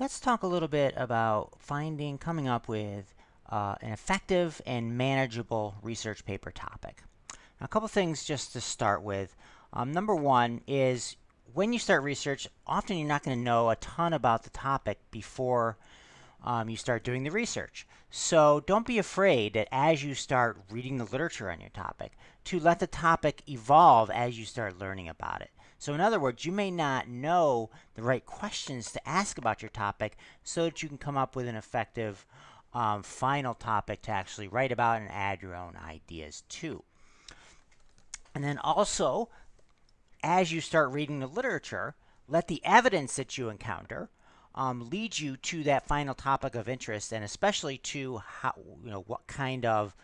let's talk a little bit about finding, coming up with uh, an effective and manageable research paper topic. Now, a couple things just to start with. Um, number one is when you start research, often you're not going to know a ton about the topic before um, you start doing the research. So don't be afraid that as you start reading the literature on your topic, to let the topic evolve as you start learning about it. So in other words, you may not know the right questions to ask about your topic so that you can come up with an effective um, final topic to actually write about and add your own ideas to. And then also, as you start reading the literature, let the evidence that you encounter um, lead you to that final topic of interest, and especially to how you know what kind of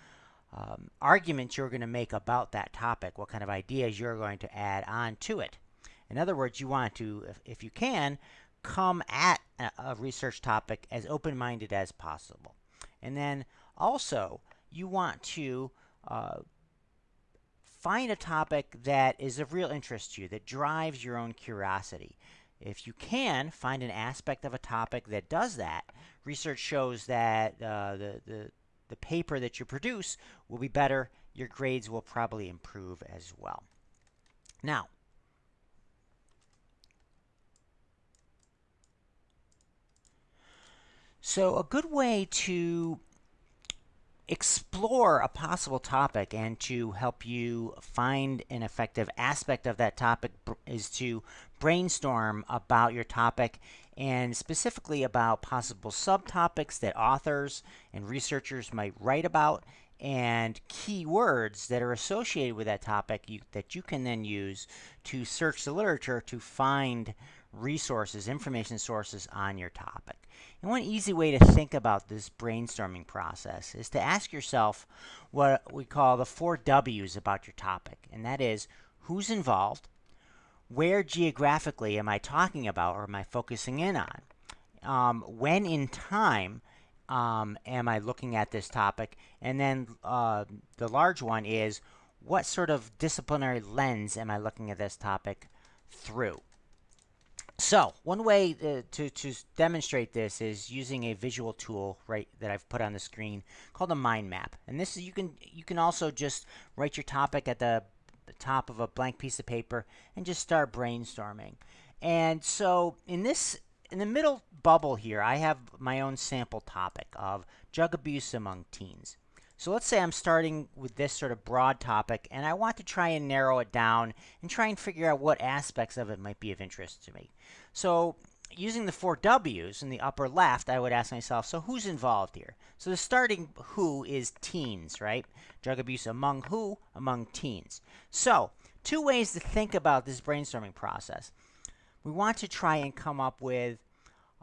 um, arguments you're going to make about that topic, what kind of ideas you're going to add on to it. In other words, you want to, if, if you can, come at a, a research topic as open-minded as possible. And then also, you want to uh, find a topic that is of real interest to you, that drives your own curiosity. If you can find an aspect of a topic that does that, research shows that uh, the, the, the paper that you produce will be better. Your grades will probably improve as well. Now, so a good way to explore a possible topic and to help you find an effective aspect of that topic is to brainstorm about your topic and specifically about possible subtopics that authors and researchers might write about and keywords that are associated with that topic you, that you can then use to search the literature to find resources, information sources on your topic. And one easy way to think about this brainstorming process is to ask yourself what we call the four W's about your topic. And that is who's involved, where geographically am I talking about or am I focusing in on, um, when in time um, am I looking at this topic, and then uh, the large one is what sort of disciplinary lens am I looking at this topic through. So one way uh, to, to, to, demonstrate this is using a visual tool right that I've put on the screen called a mind map. And this is you can you can also just write your topic at the, the top of a blank piece of paper and just start brainstorming. And so in this in the middle bubble here, I have my own sample topic of drug abuse among teens. So let's say I'm starting with this sort of broad topic and I want to try and narrow it down and try and figure out what aspects of it might be of interest to me. So using the four W's in the upper left, I would ask myself, so who's involved here? So the starting who is teens, right? Drug abuse among who? Among teens. So two ways to think about this brainstorming process. We want to try and come up with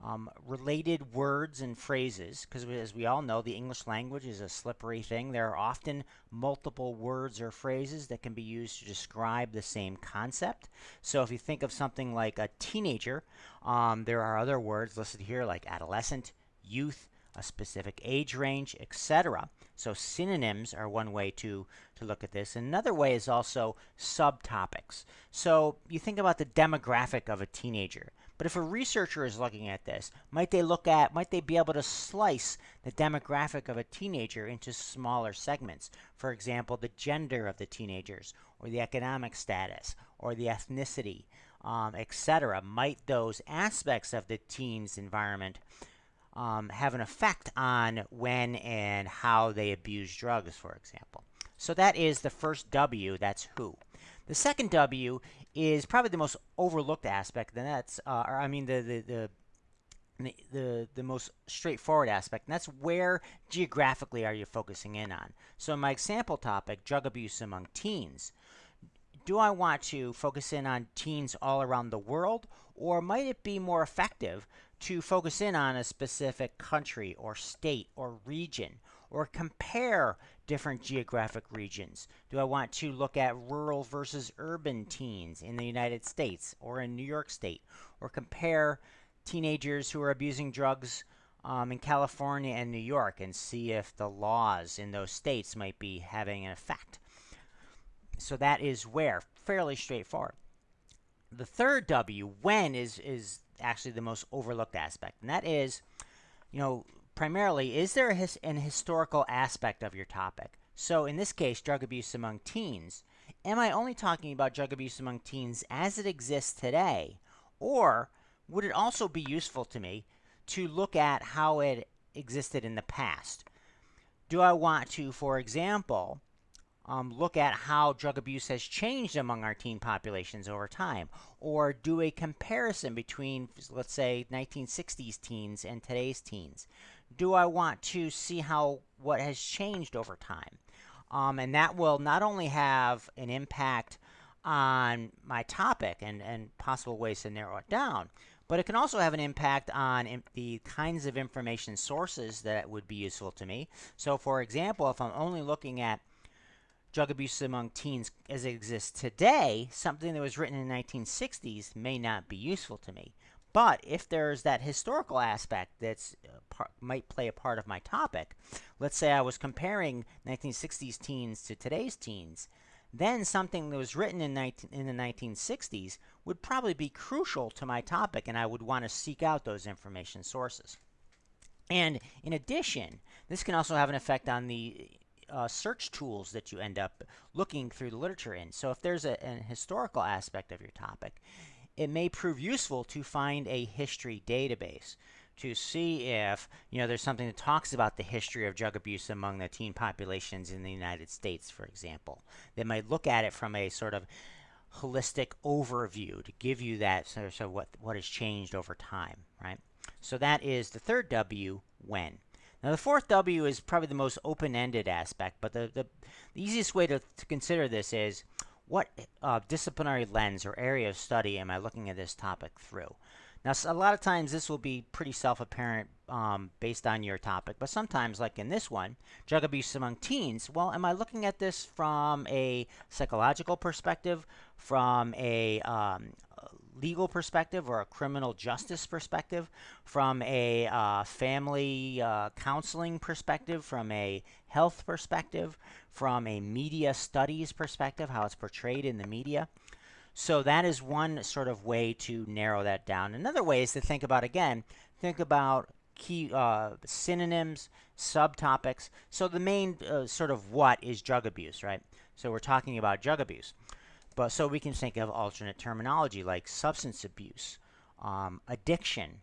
um, related words and phrases, because as we all know, the English language is a slippery thing. There are often multiple words or phrases that can be used to describe the same concept. So if you think of something like a teenager, um, there are other words listed here like adolescent, youth, a specific age range, etc. So synonyms are one way to, to look at this. Another way is also subtopics. So you think about the demographic of a teenager. But if a researcher is looking at this, might they look at, might they be able to slice the demographic of a teenager into smaller segments? For example, the gender of the teenagers, or the economic status, or the ethnicity, um, etc. Might those aspects of the teen's environment um, have an effect on when and how they abuse drugs, for example? So that is the first W, that's who. The second W is probably the most overlooked aspect, and that's, uh, or I mean, the, the, the the, the, the most straightforward aspect, and that's where geographically are you focusing in on. So my example topic, drug abuse among teens, do I want to focus in on teens all around the world, or might it be more effective to focus in on a specific country or state or region, or compare different geographic regions? Do I want to look at rural versus urban teens in the United States or in New York State or compare teenagers who are abusing drugs um, in California and New York and see if the laws in those states might be having an effect? So that is where, fairly straightforward. The third W, when, is, is actually the most overlooked aspect, and that is, you know, primarily, is there his, an historical aspect of your topic? So in this case, drug abuse among teens, am I only talking about drug abuse among teens as it exists today? Or would it also be useful to me to look at how it existed in the past? Do I want to, for example, um, look at how drug abuse has changed among our teen populations over time, or do a comparison between, let's say, 1960s teens and today's teens. Do I want to see how what has changed over time? Um, and that will not only have an impact on my topic and, and possible ways to narrow it down, but it can also have an impact on the kinds of information sources that would be useful to me. So, for example, if I'm only looking at drug abuse among teens as it exists today, something that was written in the 1960s may not be useful to me. But if there's that historical aspect that uh, might play a part of my topic, let's say I was comparing 1960s teens to today's teens, then something that was written in, 19, in the 1960s would probably be crucial to my topic, and I would want to seek out those information sources. And in addition, this can also have an effect on the uh, search tools that you end up looking through the literature in. So if there's a, an historical aspect of your topic, it may prove useful to find a history database to see if you know there's something that talks about the history of drug abuse among the teen populations in the United States, for example. They might look at it from a sort of holistic overview to give you that sort of what what has changed over time, right? So that is the third W, when. Now the fourth W is probably the most open-ended aspect, but the, the, the easiest way to, to consider this is what uh, disciplinary lens or area of study am I looking at this topic through? Now, a lot of times this will be pretty self-apparent um, based on your topic, but sometimes, like in this one, drug abuse among teens, well, am I looking at this from a psychological perspective, from a um, legal perspective or a criminal justice perspective, from a uh, family uh, counseling perspective, from a health perspective, from a media studies perspective, how it's portrayed in the media. So that is one sort of way to narrow that down. Another way is to think about, again, think about key uh, synonyms, subtopics. So the main uh, sort of what is drug abuse, right? So we're talking about drug abuse. But so we can think of alternate terminology like substance abuse, um, addiction,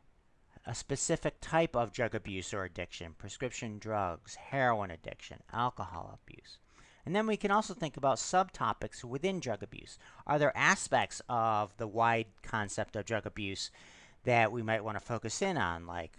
a specific type of drug abuse or addiction, prescription drugs, heroin addiction, alcohol abuse. And then we can also think about subtopics within drug abuse. Are there aspects of the wide concept of drug abuse that we might want to focus in on, like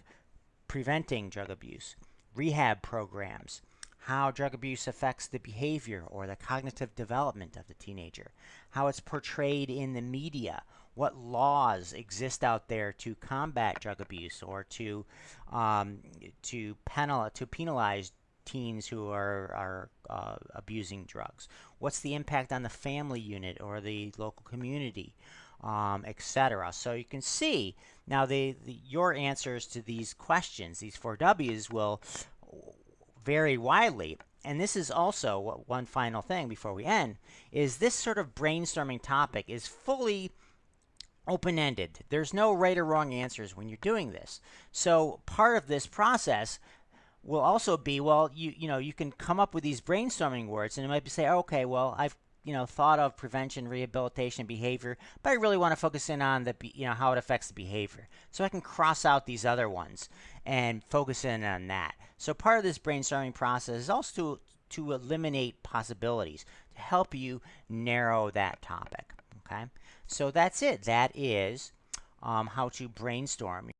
preventing drug abuse, rehab programs, how drug abuse affects the behavior or the cognitive development of the teenager, how it's portrayed in the media, what laws exist out there to combat drug abuse or to um, to penal to penalize teens who are are uh, abusing drugs. What's the impact on the family unit or the local community, um, etc. So you can see now the, the your answers to these questions, these four W's, will vary widely. And this is also one final thing before we end, is this sort of brainstorming topic is fully open-ended. There's no right or wrong answers when you're doing this. So part of this process will also be, well, you you know, you can come up with these brainstorming words and it might be say, okay, well, I've you know thought of prevention, rehabilitation, behavior, but I really want to focus in on the you know how it affects the behavior. So I can cross out these other ones and focus in on that. So part of this brainstorming process is also to, to eliminate possibilities to help you narrow that topic. Okay, so that's it. That is um, how to brainstorm